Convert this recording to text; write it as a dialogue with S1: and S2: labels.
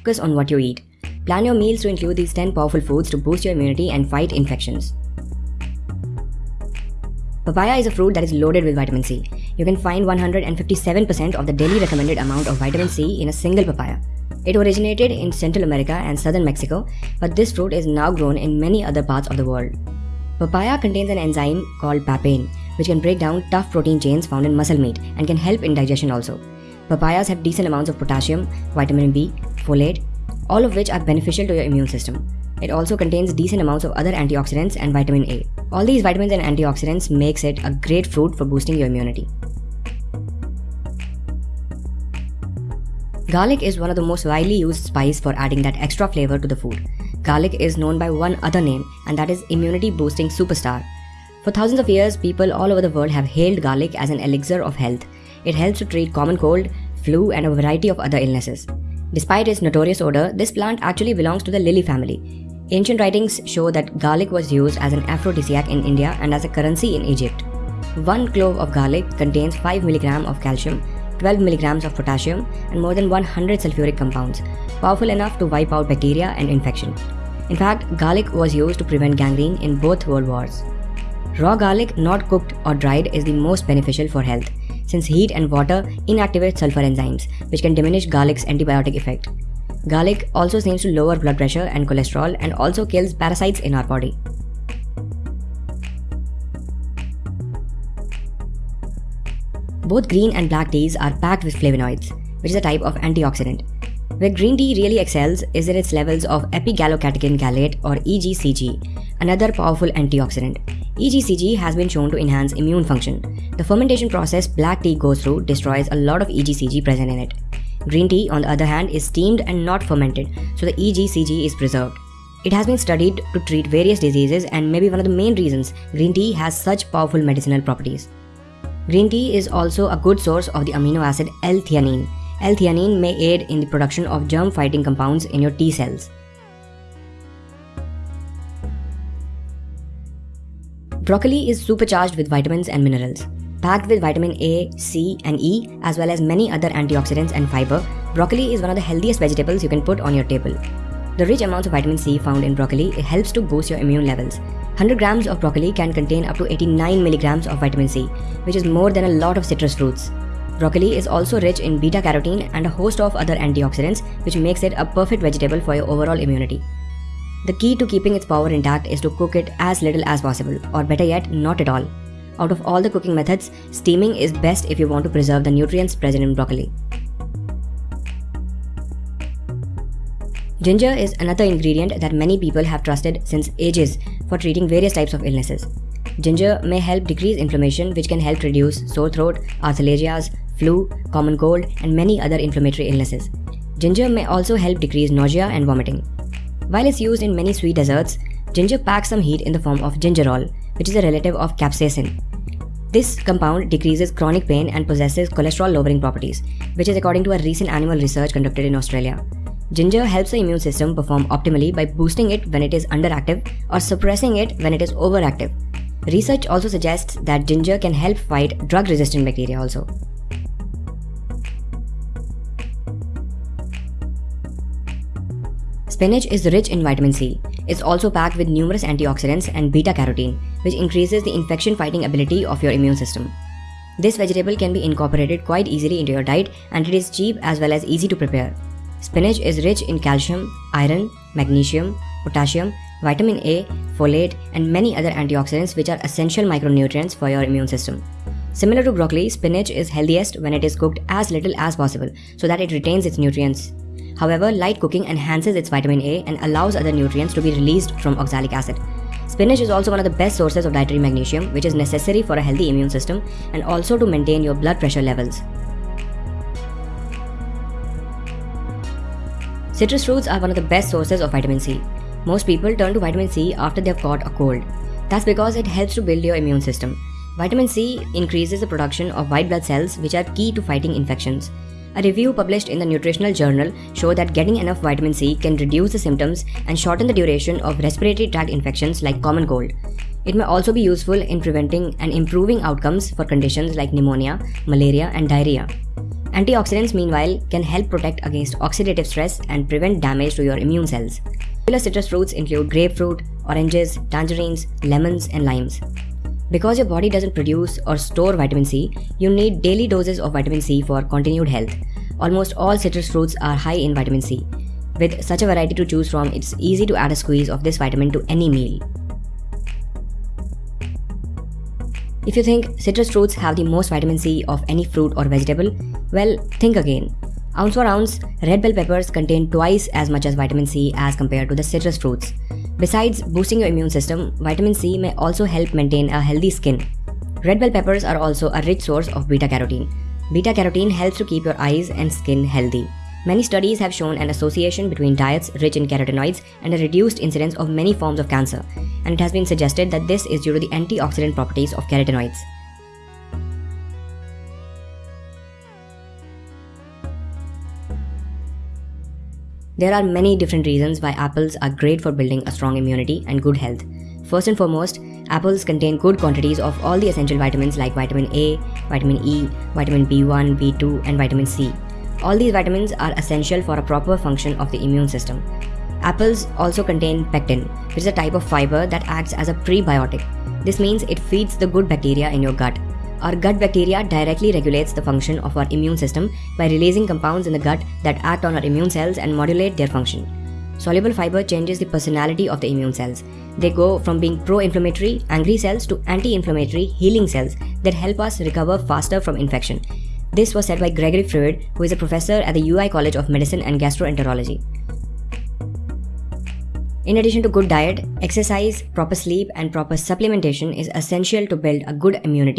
S1: focus on what you eat. Plan your meals to include these 10 powerful foods to boost your immunity and fight infections. Papaya is a fruit that is loaded with vitamin C. You can find 157% of the daily recommended amount of vitamin C in a single papaya. It originated in Central America and southern Mexico, but this fruit is now grown in many other parts of the world. Papaya contains an enzyme called papain, which can break down tough protein chains found in muscle meat and can help in digestion also. Papayas have decent amounts of potassium, vitamin B, folate, all of which are beneficial to your immune system. It also contains decent amounts of other antioxidants and vitamin A. All these vitamins and antioxidants makes it a great fruit for boosting your immunity. Garlic is one of the most widely used spice for adding that extra flavor to the food. Garlic is known by one other name and that is immunity boosting superstar. For thousands of years, people all over the world have hailed garlic as an elixir of health. It helps to treat common cold, flu and a variety of other illnesses. Despite its notorious odor, this plant actually belongs to the lily family. Ancient writings show that garlic was used as an aphrodisiac in India and as a currency in Egypt. One clove of garlic contains 5 mg of calcium 12 milligrams of potassium, and more than 100 sulfuric compounds, powerful enough to wipe out bacteria and infection. In fact, garlic was used to prevent gangrene in both world wars. Raw garlic, not cooked or dried, is the most beneficial for health, since heat and water inactivate sulfur enzymes, which can diminish garlic's antibiotic effect. Garlic also seems to lower blood pressure and cholesterol and also kills parasites in our body. Both green and black teas are packed with flavonoids, which is a type of antioxidant. Where green tea really excels is in its levels of epigallocatechin gallate or EGCG, another powerful antioxidant. EGCG has been shown to enhance immune function. The fermentation process black tea goes through destroys a lot of EGCG present in it. Green tea, on the other hand, is steamed and not fermented, so the EGCG is preserved. It has been studied to treat various diseases and may be one of the main reasons green tea has such powerful medicinal properties. Green tea is also a good source of the amino acid L-theanine. L-theanine may aid in the production of germ-fighting compounds in your T cells. Broccoli is supercharged with vitamins and minerals. Packed with vitamin A, C, and E, as well as many other antioxidants and fiber, broccoli is one of the healthiest vegetables you can put on your table. The rich amounts of vitamin C found in broccoli helps to boost your immune levels. 100 grams of broccoli can contain up to 89 milligrams of vitamin C, which is more than a lot of citrus fruits. Broccoli is also rich in beta carotene and a host of other antioxidants, which makes it a perfect vegetable for your overall immunity. The key to keeping its power intact is to cook it as little as possible, or better yet, not at all. Out of all the cooking methods, steaming is best if you want to preserve the nutrients present in broccoli. Ginger is another ingredient that many people have trusted since ages for treating various types of illnesses. Ginger may help decrease inflammation, which can help reduce sore throat, arthralgias, flu, common cold, and many other inflammatory illnesses. Ginger may also help decrease nausea and vomiting. While it's used in many sweet desserts, ginger packs some heat in the form of gingerol, which is a relative of capsaicin. This compound decreases chronic pain and possesses cholesterol lowering properties, which is according to a recent animal research conducted in Australia. Ginger helps the immune system perform optimally by boosting it when it is underactive or suppressing it when it is overactive. Research also suggests that ginger can help fight drug resistant bacteria also. Spinach is rich in vitamin C. It's also packed with numerous antioxidants and beta carotene, which increases the infection fighting ability of your immune system. This vegetable can be incorporated quite easily into your diet and it is cheap as well as easy to prepare. Spinach is rich in calcium, iron, magnesium, potassium, vitamin A, folate, and many other antioxidants which are essential micronutrients for your immune system. Similar to broccoli, spinach is healthiest when it is cooked as little as possible so that it retains its nutrients. However, light cooking enhances its vitamin A and allows other nutrients to be released from oxalic acid. Spinach is also one of the best sources of dietary magnesium, which is necessary for a healthy immune system and also to maintain your blood pressure levels. Citrus fruits are one of the best sources of vitamin C. Most people turn to vitamin C after they've caught a cold. That's because it helps to build your immune system. Vitamin C increases the production of white blood cells, which are key to fighting infections. A review published in the Nutritional Journal showed that getting enough vitamin C can reduce the symptoms and shorten the duration of respiratory tract infections like common cold. It may also be useful in preventing and improving outcomes for conditions like pneumonia, malaria, and diarrhea. Antioxidants, meanwhile, can help protect against oxidative stress and prevent damage to your immune cells. Popular citrus fruits include grapefruit, oranges, tangerines, lemons, and limes. Because your body doesn't produce or store vitamin C, you need daily doses of vitamin C for continued health. Almost all citrus fruits are high in vitamin C. With such a variety to choose from, it's easy to add a squeeze of this vitamin to any meal. If you think citrus fruits have the most vitamin C of any fruit or vegetable, well, think again. Ounce for ounce, red bell peppers contain twice as much as vitamin C as compared to the citrus fruits. Besides boosting your immune system, vitamin C may also help maintain a healthy skin. Red bell peppers are also a rich source of beta carotene. Beta carotene helps to keep your eyes and skin healthy. Many studies have shown an association between diets rich in carotenoids and a reduced incidence of many forms of cancer, and it has been suggested that this is due to the antioxidant properties of carotenoids. There are many different reasons why apples are great for building a strong immunity and good health. First and foremost, apples contain good quantities of all the essential vitamins like vitamin A, vitamin E, vitamin B1, B2, and vitamin C. All these vitamins are essential for a proper function of the immune system. Apples also contain pectin, which is a type of fiber that acts as a prebiotic. This means it feeds the good bacteria in your gut. Our gut bacteria directly regulates the function of our immune system by releasing compounds in the gut that act on our immune cells and modulate their function. Soluble fiber changes the personality of the immune cells. They go from being pro inflammatory, angry cells to anti inflammatory, healing cells that help us recover faster from infection. This was said by Gregory Freund, who is a professor at the UI College of Medicine and Gastroenterology. In addition to good diet, exercise, proper sleep, and proper supplementation is essential to build a good immunity